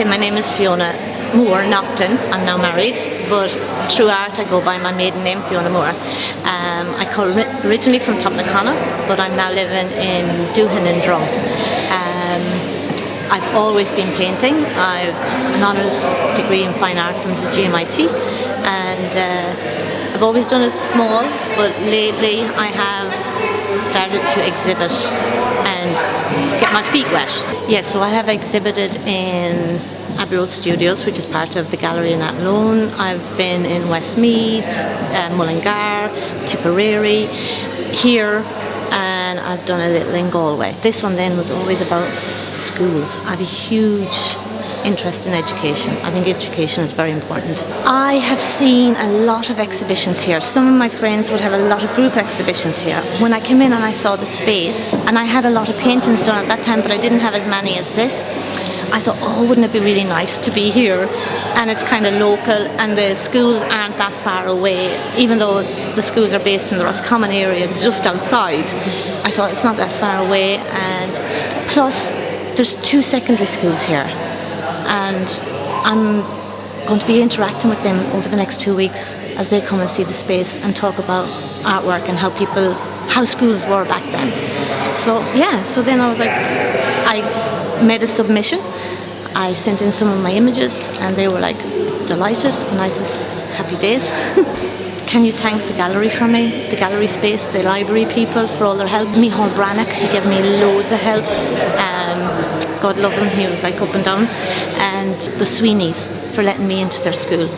Okay, my name is Fiona Moore Nocton. I'm now married, but through art I go by my maiden name, Fiona Moore. Um, I come originally from Topnacona, but I'm now living in Doohan in Drum. Um, I've always been painting. I've an honours degree in fine art from the GMIT and uh, I've always done it small but lately I have started to exhibit and get my feet wet. Yes, so I have exhibited in Abbey Road Studios, which is part of the gallery in Athlone. I've been in Westmeath, uh, Mullingar, Tipperary, here, and I've done a little in Galway. This one then was always about schools. I have a huge interest in education. I think education is very important. I have seen a lot of exhibitions here. Some of my friends would have a lot of group exhibitions here. When I came in and I saw the space, and I had a lot of paintings done at that time, but I didn't have as many as this, I thought, oh, wouldn't it be really nice to be here? And it's kind of local, and the schools aren't that far away, even though the schools are based in the Roscommon area, just outside. I thought it's not that far away, and plus, there's two secondary schools here, and I'm going to be interacting with them over the next two weeks as they come and see the space and talk about artwork and how people, how schools were back then. So yeah, so then I was like, I made a submission I sent in some of my images and they were like delighted and I said happy days. Can you thank the gallery for me, the gallery space, the library people for all their help. Mihal Brannock, he gave me loads of help. God love him, he was like up and down. And the Sweeneys for letting me into their school.